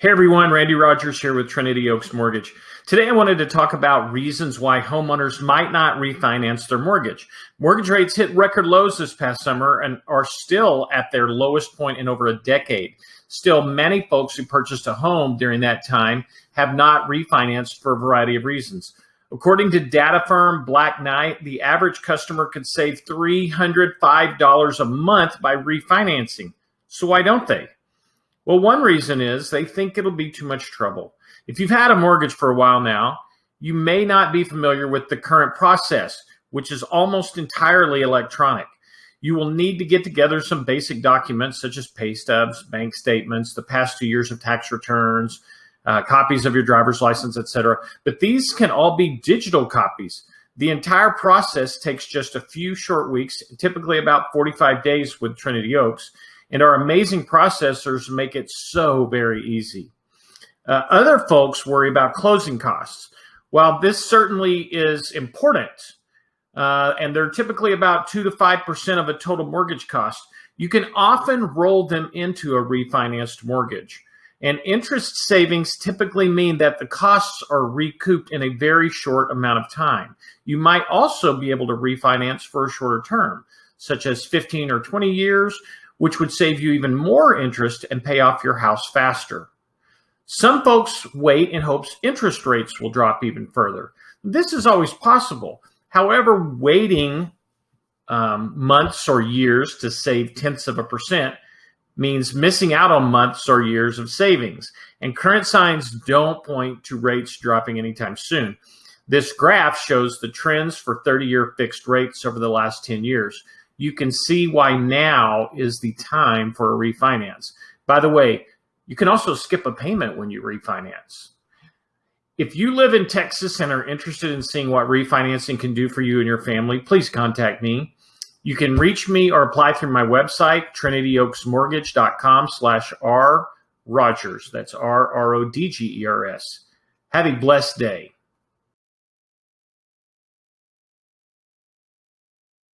Hey everyone, Randy Rodgers here with Trinity Oaks Mortgage. Today I wanted to talk about reasons why homeowners might not refinance their mortgage. Mortgage rates hit record lows this past summer and are still at their lowest point in over a decade. Still, many folks who purchased a home during that time have not refinanced for a variety of reasons. According to data firm Black Knight, the average customer could save $305 a month by refinancing. So why don't they? Well, one reason is they think it'll be too much trouble. If you've had a mortgage for a while now, you may not be familiar with the current process, which is almost entirely electronic. You will need to get together some basic documents such as pay stubs, bank statements, the past two years of tax returns, uh, copies of your driver's license, etc. But these can all be digital copies. The entire process takes just a few short weeks, typically about 45 days with Trinity Oaks, and our amazing processors make it so very easy. Uh, other folks worry about closing costs. While this certainly is important, uh, and they're typically about 2 to 5% of a total mortgage cost, you can often roll them into a refinanced mortgage. And interest savings typically mean that the costs are recouped in a very short amount of time. You might also be able to refinance for a shorter term, such as 15 or 20 years, which would save you even more interest and pay off your house faster. Some folks wait in hopes interest rates will drop even further. This is always possible. However, waiting um, months or years to save tenths of a percent means missing out on months or years of savings. And current signs don't point to rates dropping anytime soon. This graph shows the trends for 30 year fixed rates over the last 10 years you can see why now is the time for a refinance. By the way, you can also skip a payment when you refinance. If you live in Texas and are interested in seeing what refinancing can do for you and your family, please contact me. You can reach me or apply through my website, trinityoaksmortgage.com slash R Rodgers. That's R R O D G E R S. Have a blessed day.